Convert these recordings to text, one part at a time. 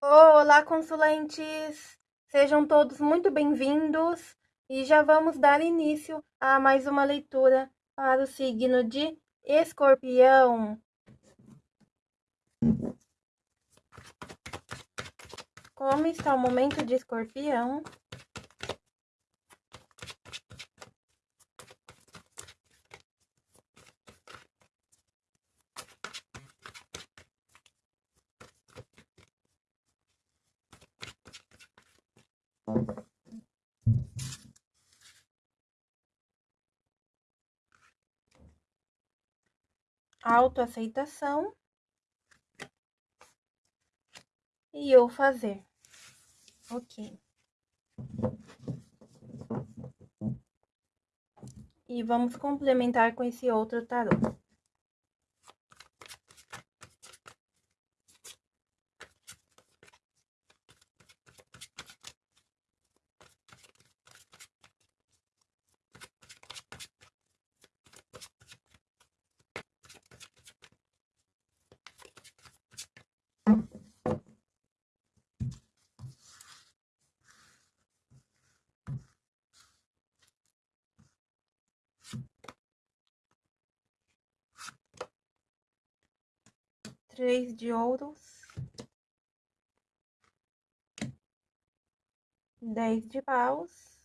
Olá, consulentes! Sejam todos muito bem-vindos e já vamos dar início a mais uma leitura para o signo de Escorpião. Como está o momento de Escorpião? Autoaceitação e eu fazer. Ok. E vamos complementar com esse outro tarô. Três de ouros, dez de paus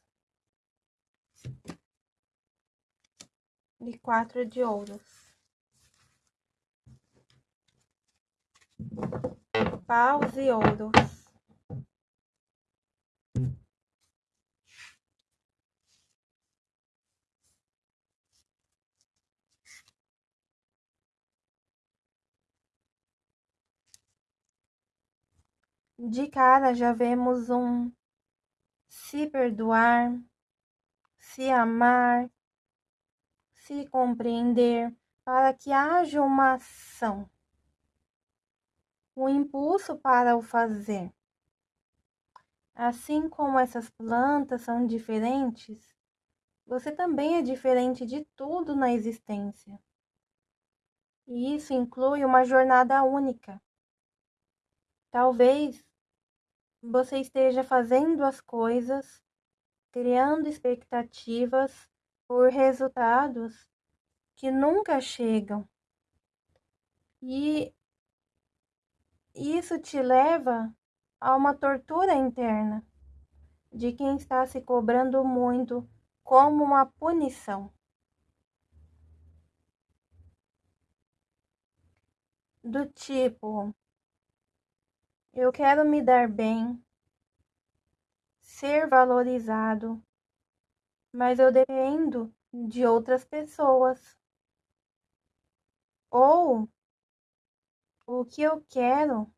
e quatro de ouros. Paus e ouros. De cara já vemos um se perdoar, se amar, se compreender, para que haja uma ação, um impulso para o fazer. Assim como essas plantas são diferentes, você também é diferente de tudo na existência. E isso inclui uma jornada única. Talvez você esteja fazendo as coisas, criando expectativas por resultados que nunca chegam. E isso te leva a uma tortura interna de quem está se cobrando muito como uma punição. Do tipo, eu quero me dar bem, ser valorizado, mas eu dependo de outras pessoas. Ou o que eu quero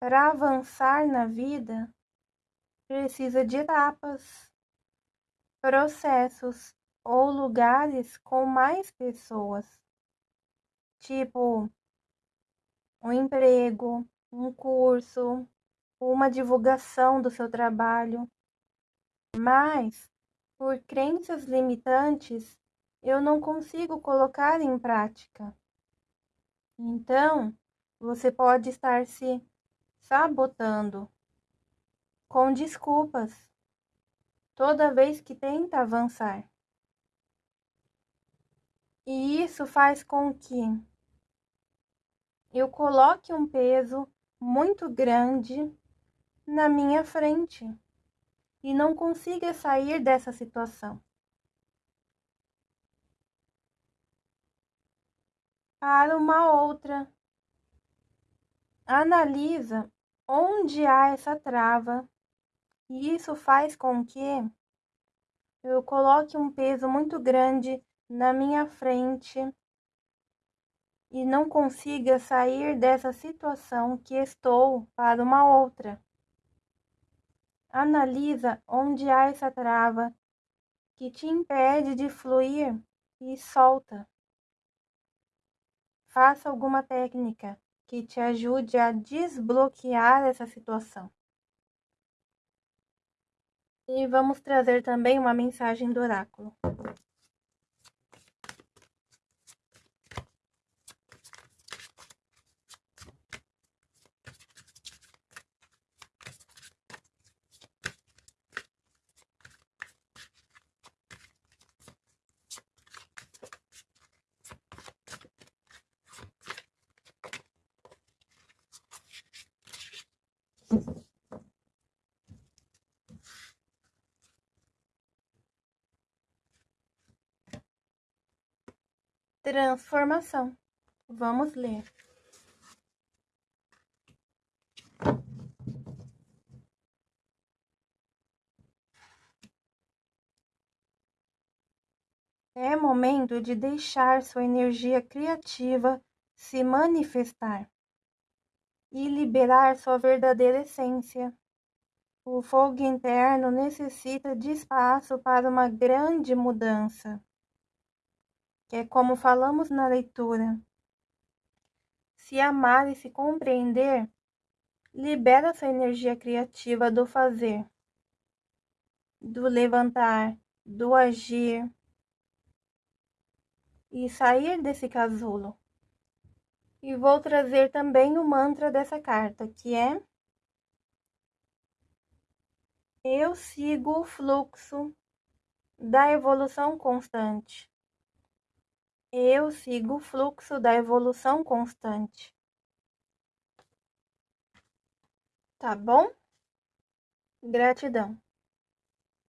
para avançar na vida precisa de etapas, processos ou lugares com mais pessoas. Tipo, um emprego, um curso, uma divulgação do seu trabalho. Mas, por crenças limitantes, eu não consigo colocar em prática. Então, você pode estar se sabotando com desculpas toda vez que tenta avançar. E isso faz com que eu coloque um peso muito grande na minha frente e não consiga sair dessa situação. Para uma outra, analisa onde há essa trava e isso faz com que eu coloque um peso muito grande na minha frente e não consiga sair dessa situação que estou para uma outra. Analisa onde há essa trava que te impede de fluir e solta. Faça alguma técnica que te ajude a desbloquear essa situação. E vamos trazer também uma mensagem do oráculo. Transformação. Vamos ler. É momento de deixar sua energia criativa se manifestar e liberar sua verdadeira essência. O fogo interno necessita de espaço para uma grande mudança, que é como falamos na leitura. Se amar e se compreender, libera sua energia criativa do fazer, do levantar, do agir e sair desse casulo. E vou trazer também o mantra dessa carta, que é Eu sigo o fluxo da evolução constante. Eu sigo o fluxo da evolução constante. Tá bom? Gratidão.